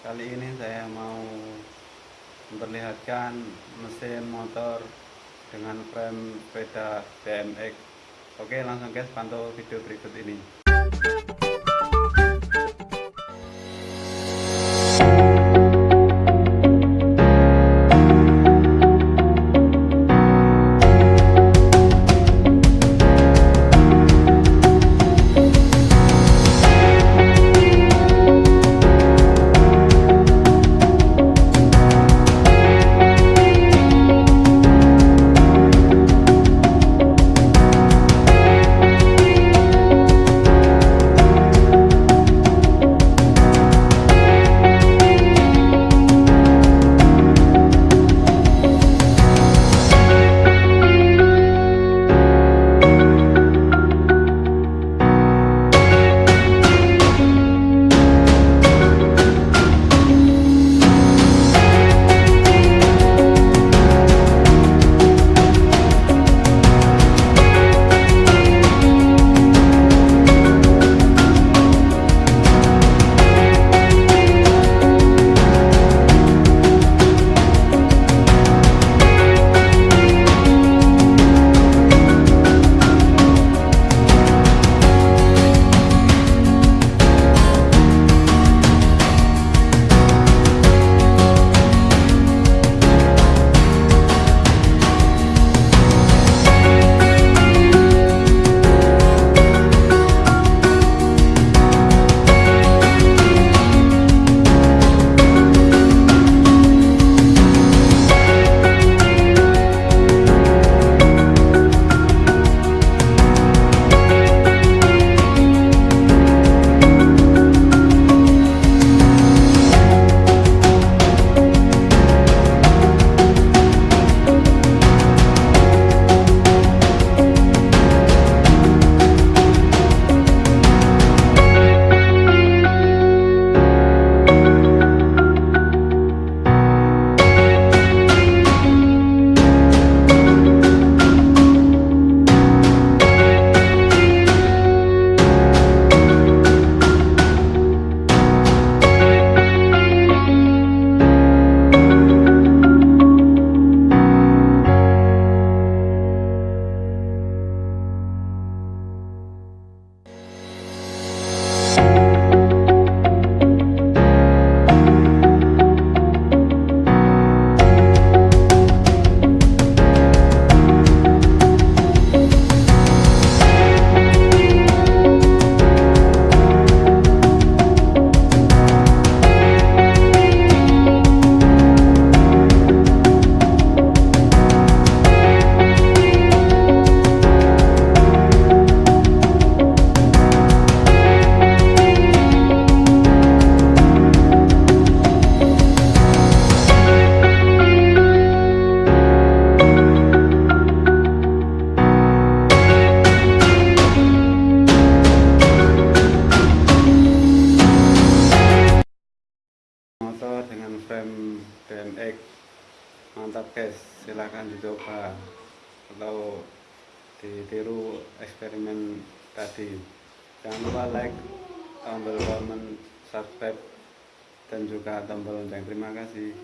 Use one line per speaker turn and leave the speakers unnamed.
Kali ini saya mau memperlihatkan mesin motor dengan frame sepeda BMX. Oke, langsung guys pantau video berikut ini. Mantap guys. Silahkan dicoba atau ditiru eksperimen tadi. Jangan lupa like tombol comment subscribe dan juga tombol lonceng. Terima kasih